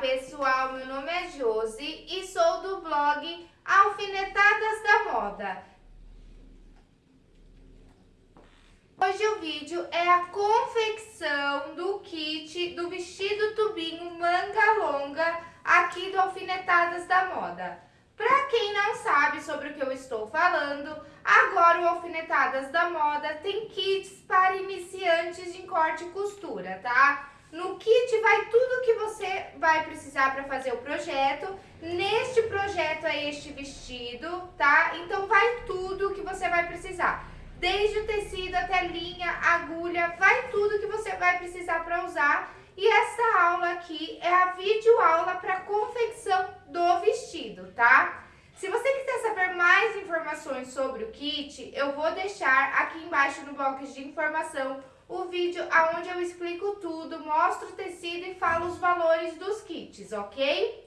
pessoal, meu nome é Josi e sou do blog Alfinetadas da Moda. Hoje o vídeo é a confecção do kit do vestido tubinho manga longa aqui do Alfinetadas da Moda. Para quem não sabe sobre o que eu estou falando, agora o Alfinetadas da Moda tem kits para iniciantes em corte e costura, tá? No kit vai tudo que você vai precisar para fazer o projeto. Neste projeto é este vestido, tá? Então vai tudo que você vai precisar. Desde o tecido até linha, agulha, vai tudo que você vai precisar para usar. E essa aula aqui é a videoaula para confecção do vestido, tá? Se você quiser saber mais informações sobre o kit, eu vou deixar aqui embaixo no box de informação o vídeo onde eu explico tudo, mostro o tecido e falo os valores dos kits, ok?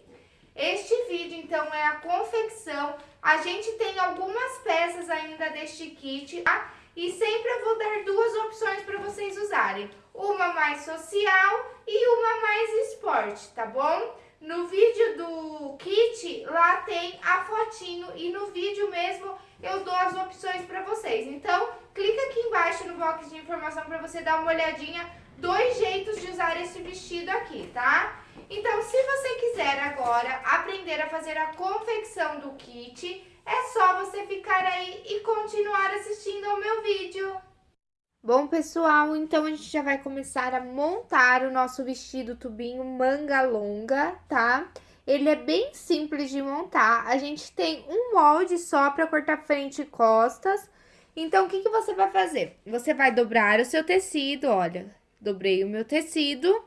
Este vídeo, então, é a confecção. A gente tem algumas peças ainda deste kit, tá? E sempre eu vou dar duas opções para vocês usarem. Uma mais social e uma mais esporte, tá bom? No vídeo do kit, lá tem a fotinho e no vídeo mesmo eu dou as opções para vocês. Então, clica aqui embaixo no box de informação para você dar uma olhadinha dois jeitos de usar esse vestido aqui, tá? Então, se você quiser agora aprender a fazer a confecção do kit, é só você ficar aí e continuar assistindo ao meu vídeo. Bom, pessoal, então a gente já vai começar a montar o nosso vestido tubinho manga longa, tá? Ele é bem simples de montar, a gente tem um molde só para cortar frente e costas. Então, o que, que você vai fazer? Você vai dobrar o seu tecido, olha, dobrei o meu tecido.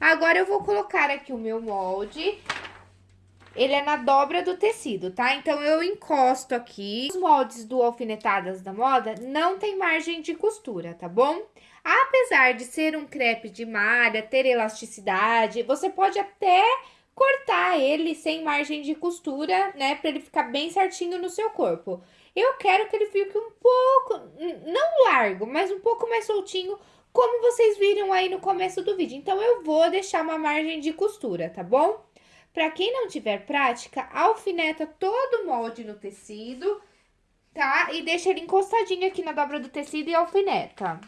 Agora, eu vou colocar aqui o meu molde ele é na dobra do tecido, tá? Então, eu encosto aqui. Os moldes do Alfinetadas da Moda não tem margem de costura, tá bom? Apesar de ser um crepe de malha, ter elasticidade, você pode até cortar ele sem margem de costura, né? Pra ele ficar bem certinho no seu corpo. Eu quero que ele fique um pouco, não largo, mas um pouco mais soltinho, como vocês viram aí no começo do vídeo. Então, eu vou deixar uma margem de costura, tá bom? Para quem não tiver prática, alfineta todo o molde no tecido, tá? E deixa ele encostadinho aqui na dobra do tecido e alfineta.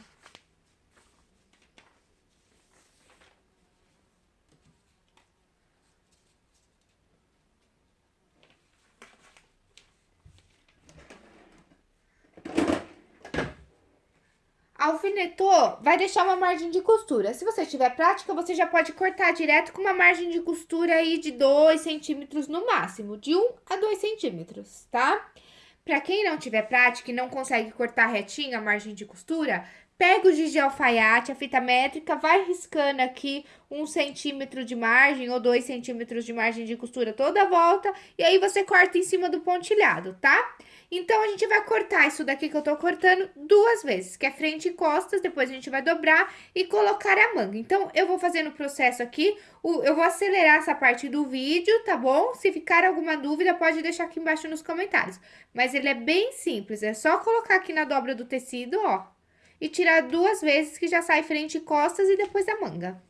Alfinetou, vai deixar uma margem de costura. Se você tiver prática, você já pode cortar direto com uma margem de costura aí de 2 centímetros no máximo, de 1 um a 2 centímetros, tá? Pra quem não tiver prática e não consegue cortar retinho a margem de costura, pega o giz de alfaiate, a fita métrica, vai riscando aqui um centímetro de margem ou dois centímetros de margem de costura toda a volta, e aí você corta em cima do pontilhado, tá? Então, a gente vai cortar isso daqui que eu tô cortando duas vezes, que é frente e costas, depois a gente vai dobrar e colocar a manga. Então, eu vou fazer no processo aqui, eu vou acelerar essa parte do vídeo, tá bom? Se ficar alguma dúvida, pode deixar aqui embaixo nos comentários. Mas ele é bem simples, é só colocar aqui na dobra do tecido, ó, e tirar duas vezes que já sai frente e costas e depois a manga.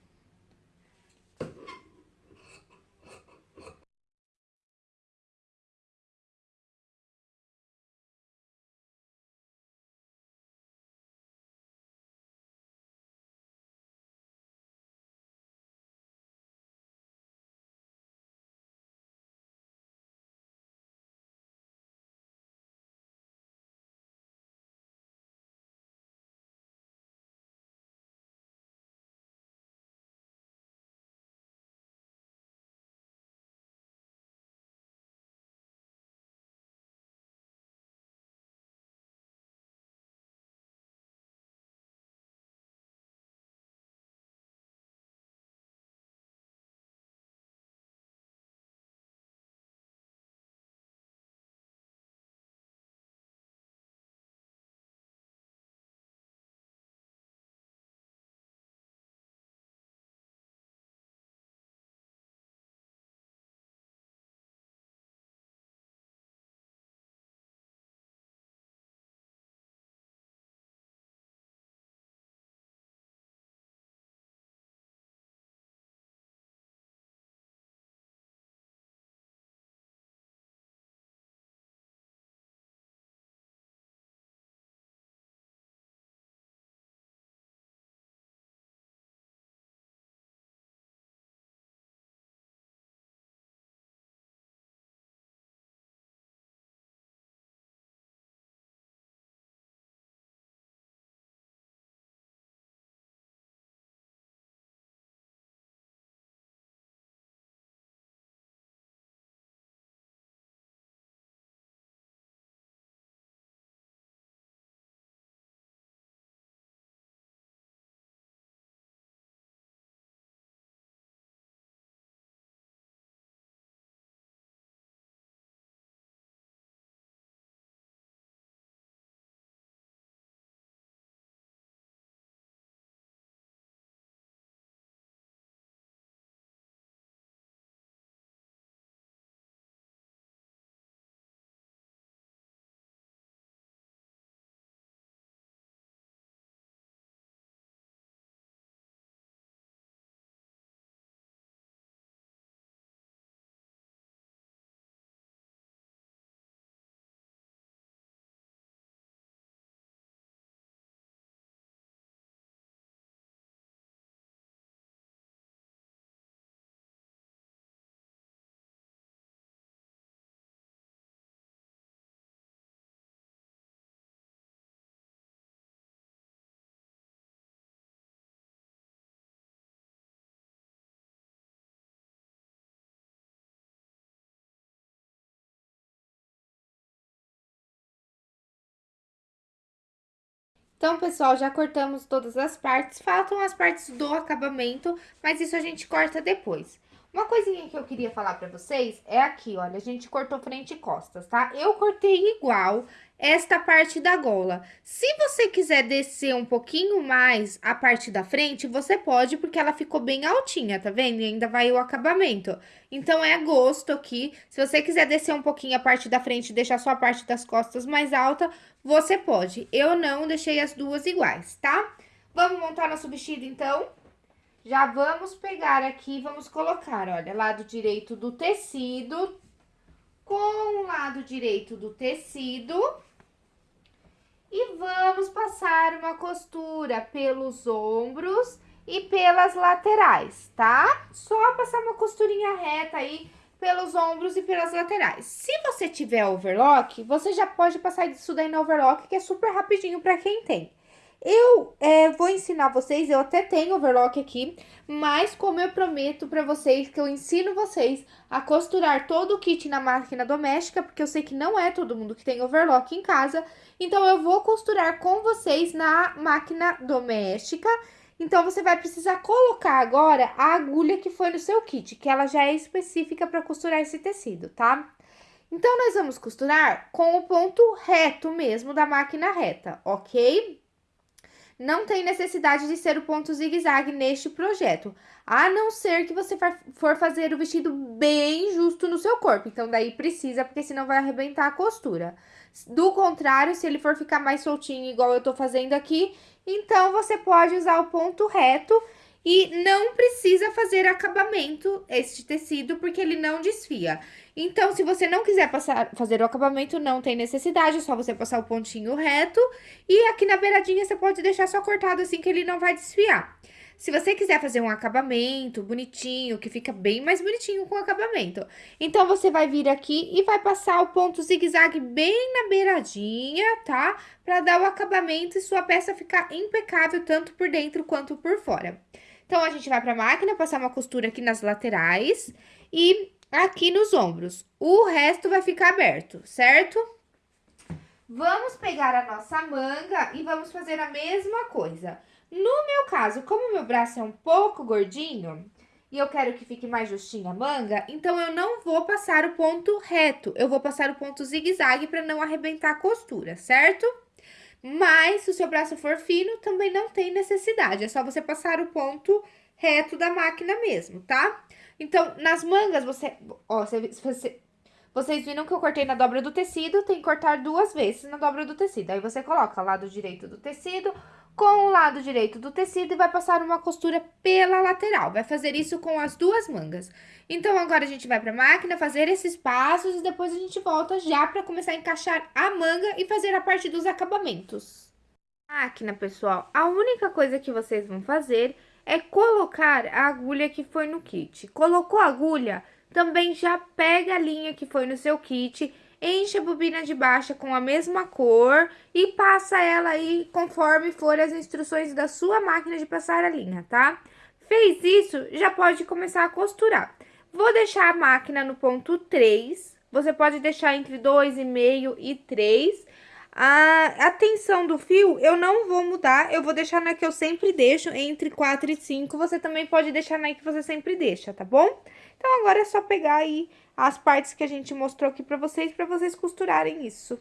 Então, pessoal, já cortamos todas as partes, faltam as partes do acabamento, mas isso a gente corta depois. Uma coisinha que eu queria falar pra vocês é aqui, olha, a gente cortou frente e costas, tá? Eu cortei igual esta parte da gola. Se você quiser descer um pouquinho mais a parte da frente, você pode, porque ela ficou bem altinha, tá vendo? E ainda vai o acabamento. Então, é gosto aqui. Se você quiser descer um pouquinho a parte da frente e deixar só a parte das costas mais alta, você pode. Eu não deixei as duas iguais, tá? Vamos montar nosso vestido, então? Já vamos pegar aqui, vamos colocar, olha, lado direito do tecido com o lado direito do tecido. E vamos passar uma costura pelos ombros e pelas laterais, tá? Só passar uma costurinha reta aí pelos ombros e pelas laterais. Se você tiver overlock, você já pode passar isso daí no overlock, que é super rapidinho pra quem tem. Eu é, vou ensinar vocês, eu até tenho overlock aqui, mas como eu prometo pra vocês que eu ensino vocês a costurar todo o kit na máquina doméstica, porque eu sei que não é todo mundo que tem overlock em casa, então eu vou costurar com vocês na máquina doméstica. Então, você vai precisar colocar agora a agulha que foi no seu kit, que ela já é específica para costurar esse tecido, tá? Então, nós vamos costurar com o ponto reto mesmo da máquina reta, ok? Não tem necessidade de ser o ponto zigue-zague neste projeto, a não ser que você for fazer o vestido bem justo no seu corpo. Então, daí precisa, porque senão vai arrebentar a costura. Do contrário, se ele for ficar mais soltinho, igual eu tô fazendo aqui, então você pode usar o ponto reto e não precisa fazer acabamento este tecido, porque ele não desfia. Então, se você não quiser passar, fazer o acabamento, não tem necessidade, é só você passar o pontinho reto. E aqui na beiradinha, você pode deixar só cortado assim, que ele não vai desfiar. Se você quiser fazer um acabamento bonitinho, que fica bem mais bonitinho com o acabamento. Então, você vai vir aqui e vai passar o ponto zigue-zague bem na beiradinha, tá? Pra dar o acabamento e sua peça ficar impecável, tanto por dentro quanto por fora. Então, a gente vai pra máquina, passar uma costura aqui nas laterais e aqui nos ombros. O resto vai ficar aberto, certo? Vamos pegar a nossa manga e vamos fazer a mesma coisa. No meu caso, como meu braço é um pouco gordinho e eu quero que fique mais justinha a manga, então eu não vou passar o ponto reto, eu vou passar o ponto zigue-zague para não arrebentar a costura, certo? Mas, se o seu braço for fino, também não tem necessidade. É só você passar o ponto reto da máquina mesmo, tá? Então, nas mangas, você... Ó, você, você, vocês viram que eu cortei na dobra do tecido, tem que cortar duas vezes na dobra do tecido. Aí, você coloca lado direito do tecido com o lado direito do tecido e vai passar uma costura pela lateral. Vai fazer isso com as duas mangas. Então, agora a gente vai pra máquina fazer esses passos e depois a gente volta já pra começar a encaixar a manga e fazer a parte dos acabamentos. Máquina, pessoal, a única coisa que vocês vão fazer é colocar a agulha que foi no kit. Colocou a agulha, também já pega a linha que foi no seu kit enche a bobina de baixa com a mesma cor e passa ela aí conforme for as instruções da sua máquina de passar a linha, tá? Fez isso, já pode começar a costurar. Vou deixar a máquina no ponto 3, você pode deixar entre 2,5 e 3. A, a tensão do fio eu não vou mudar, eu vou deixar na que eu sempre deixo, entre 4 e 5. Você também pode deixar na que você sempre deixa, tá bom? Então, agora é só pegar aí as partes que a gente mostrou aqui pra vocês, pra vocês costurarem isso.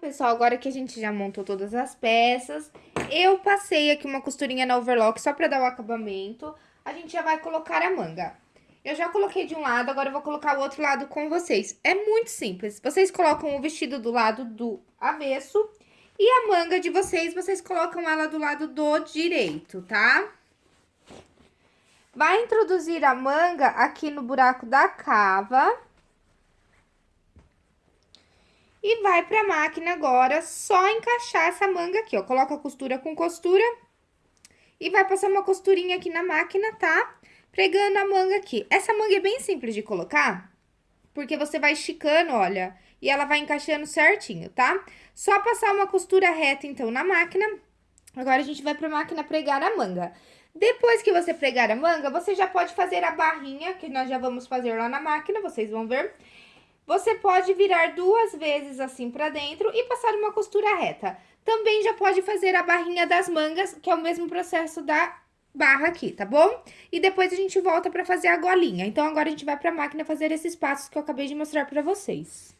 Pessoal, agora que a gente já montou todas as peças, eu passei aqui uma costurinha na overlock só pra dar o acabamento. A gente já vai colocar a manga. Eu já coloquei de um lado, agora eu vou colocar o outro lado com vocês. É muito simples. Vocês colocam o vestido do lado do avesso e a manga de vocês, vocês colocam ela do lado do direito, tá? Vai introduzir a manga aqui no buraco da cava. E vai pra máquina agora só encaixar essa manga aqui, ó. Coloca a costura com costura. E vai passar uma costurinha aqui na máquina, tá? Pregando a manga aqui. Essa manga é bem simples de colocar, porque você vai esticando, olha, e ela vai encaixando certinho, tá? Só passar uma costura reta, então, na máquina. Agora, a gente vai pra máquina pregar a manga. Depois que você pregar a manga, você já pode fazer a barrinha, que nós já vamos fazer lá na máquina, vocês vão ver. Você pode virar duas vezes assim pra dentro e passar uma costura reta. Também já pode fazer a barrinha das mangas, que é o mesmo processo da barra aqui, tá bom? E depois a gente volta pra fazer a golinha. Então, agora a gente vai pra máquina fazer esses passos que eu acabei de mostrar pra vocês.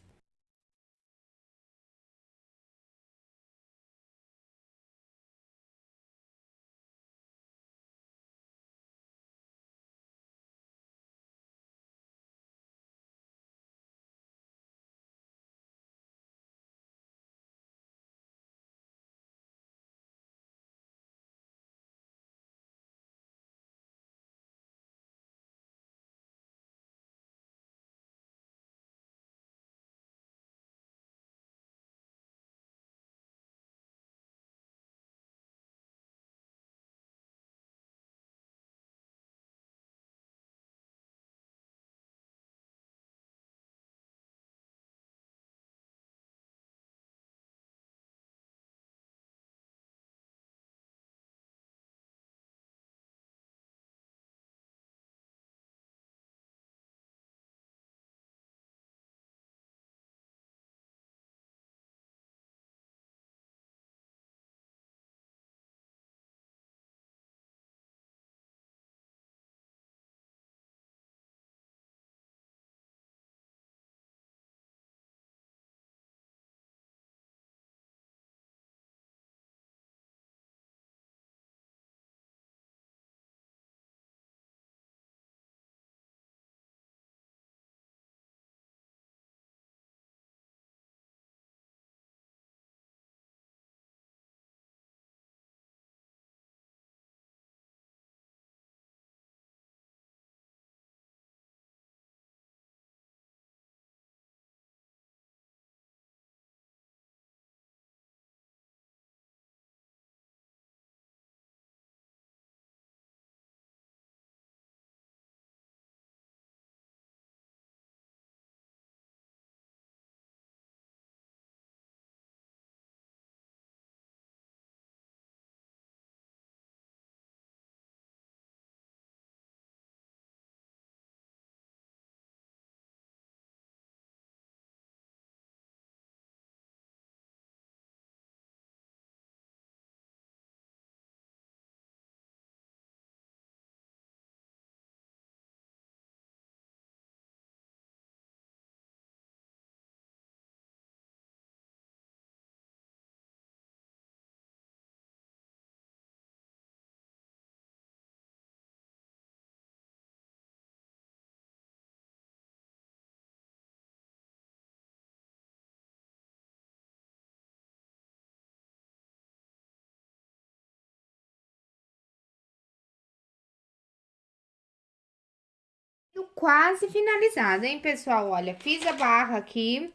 Quase finalizada, hein, pessoal? Olha, fiz a barra aqui,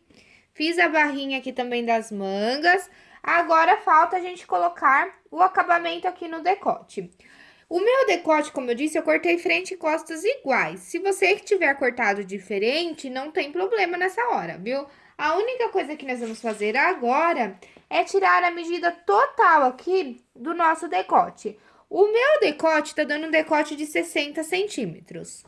fiz a barrinha aqui também das mangas. Agora, falta a gente colocar o acabamento aqui no decote. O meu decote, como eu disse, eu cortei frente e costas iguais. Se você tiver cortado diferente, não tem problema nessa hora, viu? A única coisa que nós vamos fazer agora é tirar a medida total aqui do nosso decote. O meu decote tá dando um decote de 60 centímetros.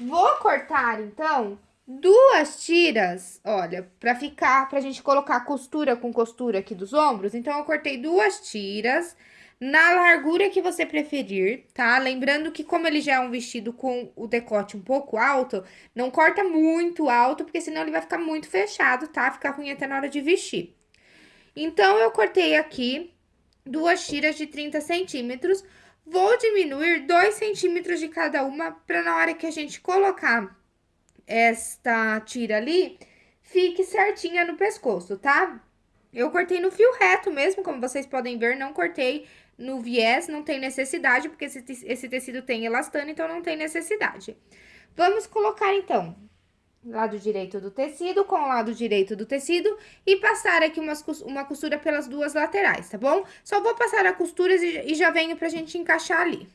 Vou cortar, então, duas tiras, olha, pra ficar, pra gente colocar costura com costura aqui dos ombros. Então, eu cortei duas tiras na largura que você preferir, tá? Lembrando que como ele já é um vestido com o decote um pouco alto, não corta muito alto, porque senão ele vai ficar muito fechado, tá? Fica ruim até na hora de vestir. Então, eu cortei aqui duas tiras de 30 centímetros, vou diminuir 2 centímetros de cada uma, para na hora que a gente colocar esta tira ali, fique certinha no pescoço, tá? Eu cortei no fio reto mesmo, como vocês podem ver, não cortei no viés, não tem necessidade, porque esse, tecido tem elastano, então não tem necessidade. Vamos colocar, então, lado direito do tecido com o lado direito do tecido e passar aqui umas, uma costura pelas duas laterais, tá bom? Só vou passar a costura e, e já venho pra gente encaixar ali.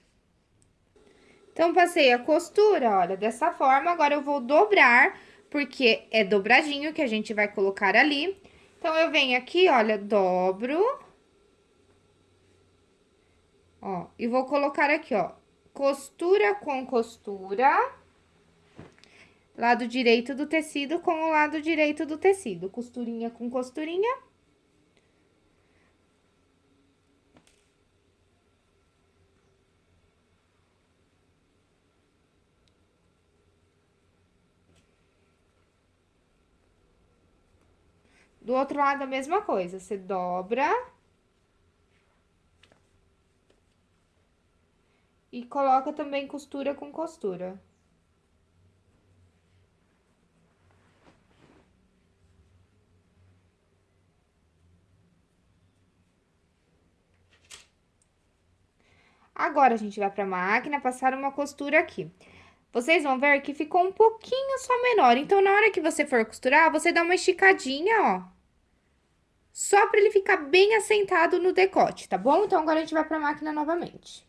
Então, passei a costura, olha, dessa forma, agora eu vou dobrar, porque é dobradinho que a gente vai colocar ali. Então, eu venho aqui, olha, dobro. Ó, e vou colocar aqui, ó, costura com costura. Lado direito do tecido com o lado direito do tecido. Costurinha com costurinha. Do outro lado, a mesma coisa. Você dobra. E coloca também costura com costura. Agora, a gente vai pra máquina, passar uma costura aqui. Vocês vão ver que ficou um pouquinho só menor. Então, na hora que você for costurar, você dá uma esticadinha, ó só para ele ficar bem assentado no decote, tá bom? Então, agora a gente vai para a máquina novamente.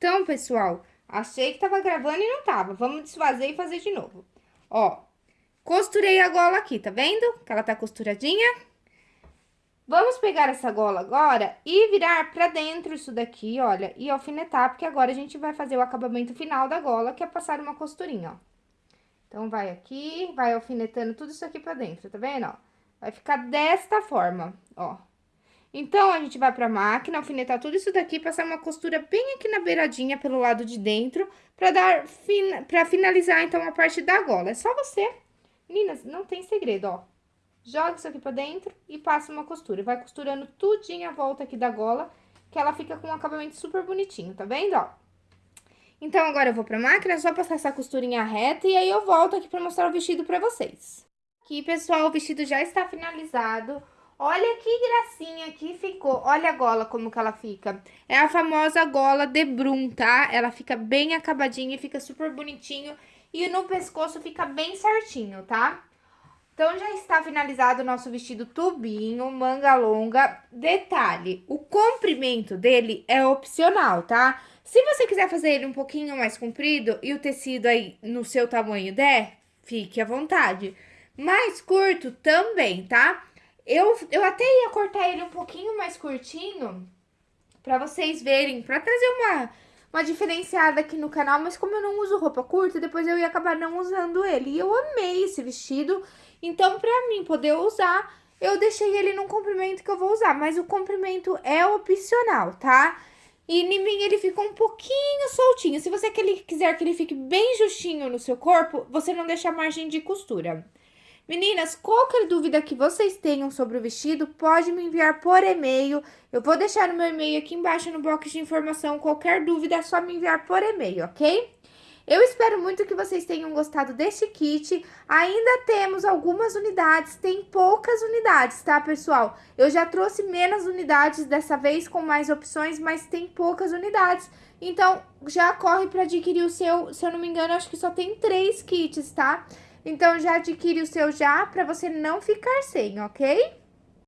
Então, pessoal, achei que tava gravando e não tava. Vamos desfazer e fazer de novo. Ó, costurei a gola aqui, tá vendo? Que ela tá costuradinha. Vamos pegar essa gola agora e virar pra dentro isso daqui, olha, e alfinetar, porque agora a gente vai fazer o acabamento final da gola, que é passar uma costurinha, ó. Então, vai aqui, vai alfinetando tudo isso aqui pra dentro, tá vendo, ó? Vai ficar desta forma, ó. Então, a gente vai pra máquina, alfinetar tudo isso daqui, passar uma costura bem aqui na beiradinha, pelo lado de dentro, pra dar, fin... pra finalizar, então, a parte da gola. É só você, meninas, não tem segredo, ó. Joga isso aqui pra dentro e passa uma costura. Vai costurando tudinho a volta aqui da gola, que ela fica com um acabamento super bonitinho, tá vendo, ó? Então, agora eu vou pra máquina, é só passar essa costurinha reta e aí eu volto aqui pra mostrar o vestido pra vocês. Aqui, pessoal, o vestido já está finalizado. Olha que gracinha que ficou. Olha a gola como que ela fica. É a famosa gola de Brum, tá? Ela fica bem acabadinha fica super bonitinho. E no pescoço fica bem certinho, tá? Então, já está finalizado o nosso vestido tubinho, manga longa. Detalhe, o comprimento dele é opcional, tá? Se você quiser fazer ele um pouquinho mais comprido e o tecido aí no seu tamanho der, fique à vontade. Mais curto também, tá? Eu, eu até ia cortar ele um pouquinho mais curtinho, pra vocês verem, pra trazer uma, uma diferenciada aqui no canal, mas como eu não uso roupa curta, depois eu ia acabar não usando ele. E eu amei esse vestido, então pra mim poder usar, eu deixei ele num comprimento que eu vou usar, mas o comprimento é opcional, tá? E em mim ele fica um pouquinho soltinho. Se você quiser que ele fique bem justinho no seu corpo, você não deixa margem de costura. Meninas, qualquer dúvida que vocês tenham sobre o vestido, pode me enviar por e-mail. Eu vou deixar o meu e-mail aqui embaixo no box de informação. Qualquer dúvida é só me enviar por e-mail, ok? Eu espero muito que vocês tenham gostado deste kit. Ainda temos algumas unidades, tem poucas unidades, tá, pessoal? Eu já trouxe menos unidades dessa vez com mais opções, mas tem poucas unidades. Então, já corre para adquirir o seu, se eu não me engano, acho que só tem três kits, tá? Então, já adquire o seu já para você não ficar sem, ok?